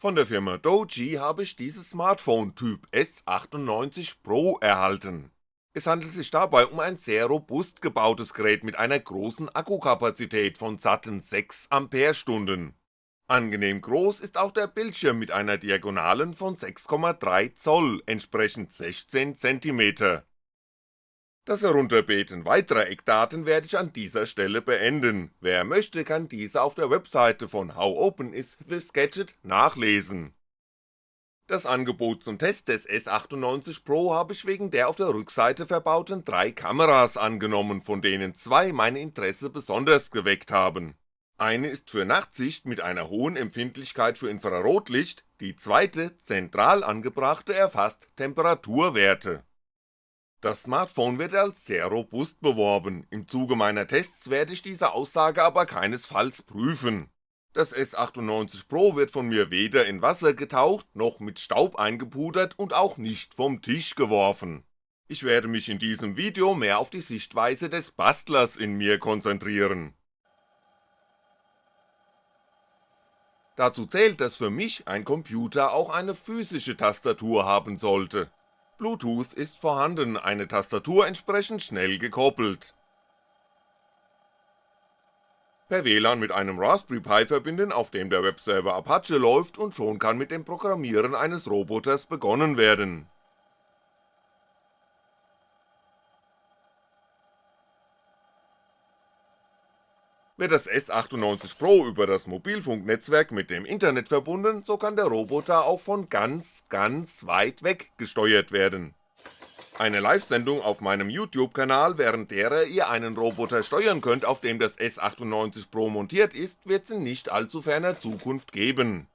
Von der Firma Doji habe ich dieses Smartphone Typ S98 Pro erhalten. Es handelt sich dabei um ein sehr robust gebautes Gerät mit einer großen Akkukapazität von satten 6Ah. Angenehm groß ist auch der Bildschirm mit einer Diagonalen von 6,3 entsprechend 16cm. Das Herunterbeten weiterer Eckdaten werde ich an dieser Stelle beenden, wer möchte kann diese auf der Webseite von How Open is This Gadget nachlesen. Das Angebot zum Test des S98 Pro habe ich wegen der auf der Rückseite verbauten drei Kameras angenommen, von denen zwei mein Interesse besonders geweckt haben. Eine ist für Nachtsicht mit einer hohen Empfindlichkeit für Infrarotlicht, die zweite, zentral angebrachte erfasst Temperaturwerte das Smartphone wird als sehr robust beworben, im Zuge meiner Tests werde ich diese Aussage aber keinesfalls prüfen. Das S98 Pro wird von mir weder in Wasser getaucht, noch mit Staub eingepudert und auch nicht vom Tisch geworfen. Ich werde mich in diesem Video mehr auf die Sichtweise des Bastlers in mir konzentrieren. Dazu zählt, dass für mich ein Computer auch eine physische Tastatur haben sollte, Bluetooth ist vorhanden, eine Tastatur entsprechend schnell gekoppelt. Per WLAN mit einem Raspberry Pi verbinden, auf dem der Webserver Apache läuft und schon kann mit dem Programmieren eines Roboters begonnen werden Wird das S98 Pro über das Mobilfunknetzwerk mit dem Internet verbunden, so kann der Roboter auch von ganz, ganz weit weg gesteuert werden. Eine Live-Sendung auf meinem YouTube-Kanal, während derer ihr einen Roboter steuern könnt, auf dem das S98 Pro montiert ist, wird's in nicht allzu ferner Zukunft geben.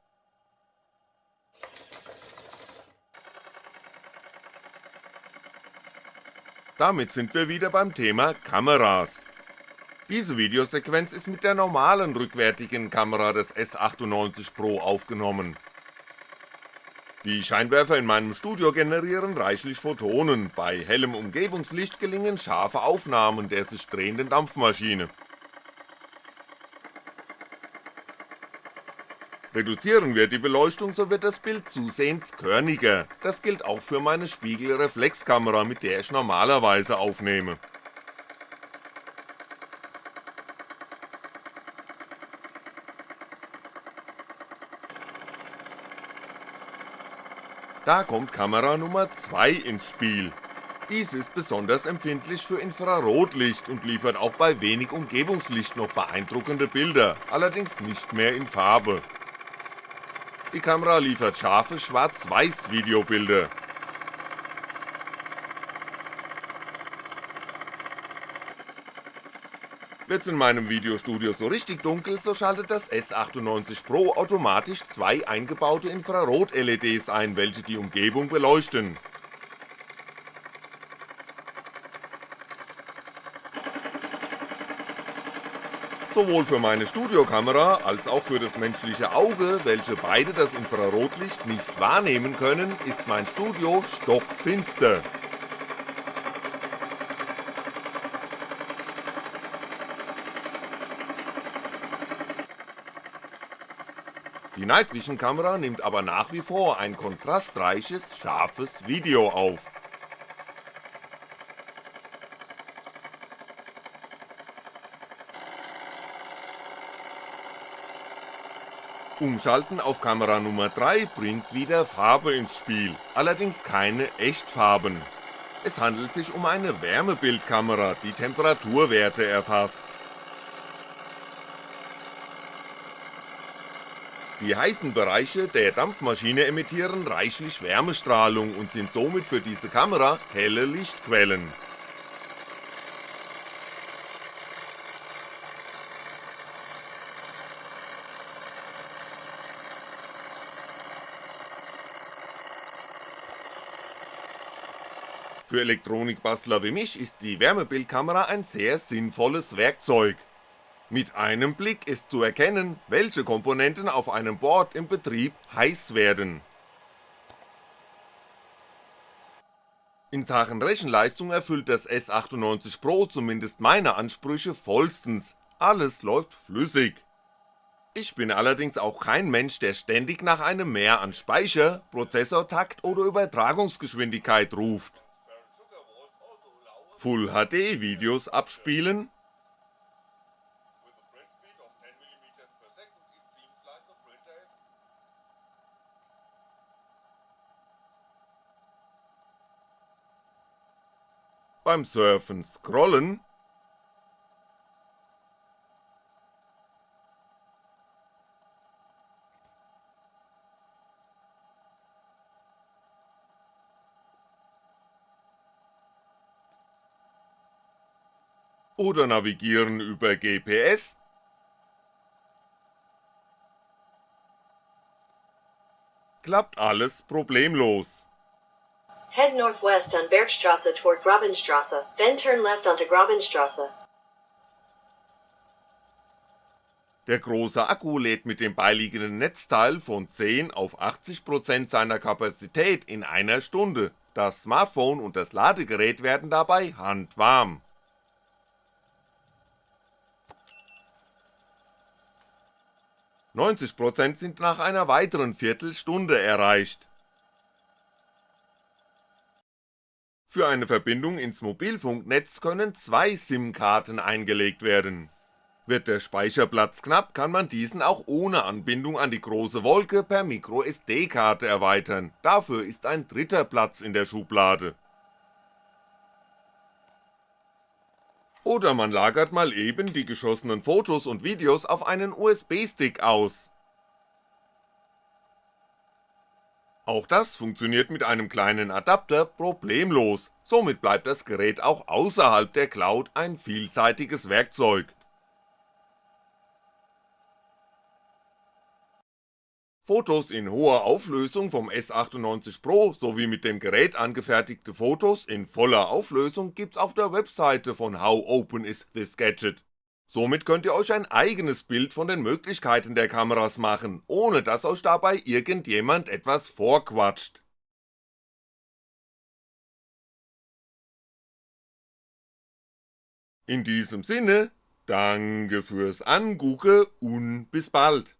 Damit sind wir wieder beim Thema Kameras. Diese Videosequenz ist mit der normalen rückwärtigen Kamera des S98 Pro aufgenommen. Die Scheinwerfer in meinem Studio generieren reichlich Photonen, bei hellem Umgebungslicht gelingen scharfe Aufnahmen der sich drehenden Dampfmaschine. Reduzieren wir die Beleuchtung, so wird das Bild zusehends körniger, das gilt auch für meine Spiegelreflexkamera, mit der ich normalerweise aufnehme Da kommt Kamera Nummer 2 ins Spiel. Dies ist besonders empfindlich für Infrarotlicht und liefert auch bei wenig Umgebungslicht noch beeindruckende Bilder, allerdings nicht mehr in Farbe. Die Kamera liefert scharfe Schwarz-Weiß Videobilder, Wird's in meinem Videostudio so richtig dunkel, so schaltet das S98 Pro automatisch zwei eingebaute Infrarot-LEDs ein, welche die Umgebung beleuchten. Sowohl für meine Studiokamera als auch für das menschliche Auge, welche beide das Infrarotlicht nicht wahrnehmen können, ist mein Studio stockfinster. Die Night Vision Kamera nimmt aber nach wie vor ein kontrastreiches, scharfes Video auf. Umschalten auf Kamera Nummer 3 bringt wieder Farbe ins Spiel, allerdings keine Echtfarben. Es handelt sich um eine Wärmebildkamera, die Temperaturwerte erfasst. Die heißen Bereiche der Dampfmaschine emittieren reichlich Wärmestrahlung und sind somit für diese Kamera helle Lichtquellen. Für Elektronikbastler wie mich ist die Wärmebildkamera ein sehr sinnvolles Werkzeug mit einem Blick ist zu erkennen, welche Komponenten auf einem Board im Betrieb heiß werden. In Sachen Rechenleistung erfüllt das S98 Pro zumindest meine Ansprüche vollstens, alles läuft flüssig. Ich bin allerdings auch kein Mensch, der ständig nach einem Mehr an Speicher, Prozessortakt oder Übertragungsgeschwindigkeit ruft. Full HD Videos abspielen beim Surfen scrollen. Oder navigieren über GPS klappt alles problemlos Head northwest on Bergstrasse toward Grabenstrasse, then turn left onto Grabenstrasse. Der große Akku lädt mit dem beiliegenden Netzteil von 10 auf 80% seiner Kapazität in einer Stunde, das Smartphone und das Ladegerät werden dabei handwarm. ...90% sind nach einer weiteren Viertelstunde erreicht Für eine Verbindung ins Mobilfunknetz können zwei SIM-Karten eingelegt werden. Wird der Speicherplatz knapp, kann man diesen auch ohne Anbindung an die große Wolke per MicroSD-Karte erweitern, dafür ist ein dritter Platz in der Schublade. Oder man lagert mal eben die geschossenen Fotos und Videos auf einen USB-Stick aus, Auch das funktioniert mit einem kleinen Adapter problemlos, somit bleibt das Gerät auch außerhalb der Cloud ein vielseitiges Werkzeug. Fotos in hoher Auflösung vom S98 Pro sowie mit dem Gerät angefertigte Fotos in voller Auflösung gibt's auf der Webseite von How Open is this Gadget Somit könnt ihr euch ein eigenes Bild von den Möglichkeiten der Kameras machen, ohne dass euch dabei irgendjemand etwas vorquatscht. In diesem Sinne, danke fürs Angucke und bis bald.